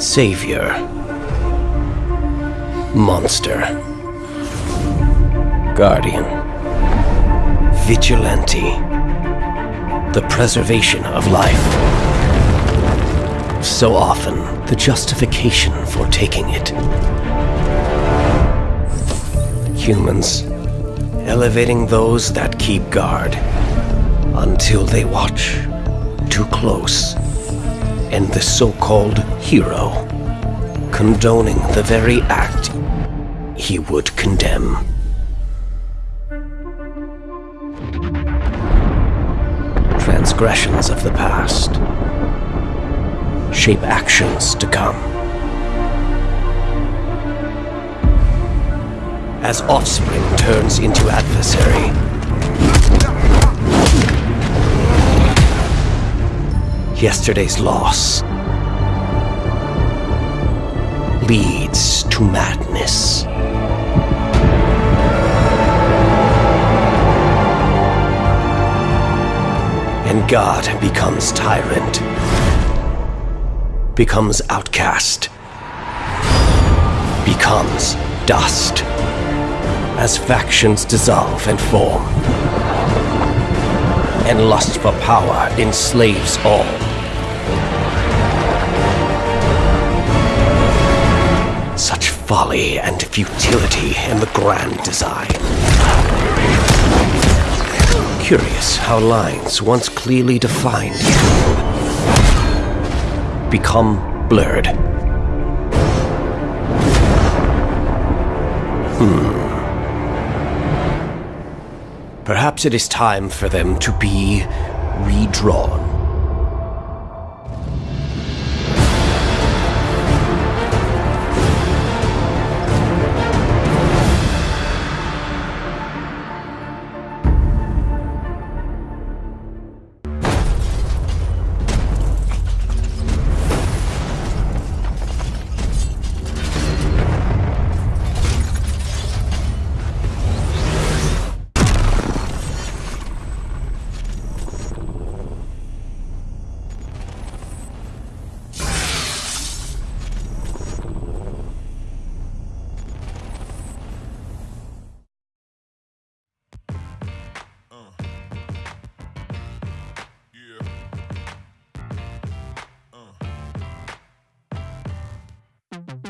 Savior. Monster. Guardian. Vigilante. The preservation of life. So often, the justification for taking it. Humans, elevating those that keep guard until they watch too close, and the so-called hero condoning the very act he would condemn. Transgressions of the past shape actions to come. As offspring turns into adversary, yesterday's loss leads to madness. And God becomes tyrant, becomes outcast, becomes dust, as factions dissolve and form, and lust for power enslaves all. Folly and futility in the grand design. Curious how lines once clearly defined become blurred. Hmm. Perhaps it is time for them to be redrawn. Yeah. Uh.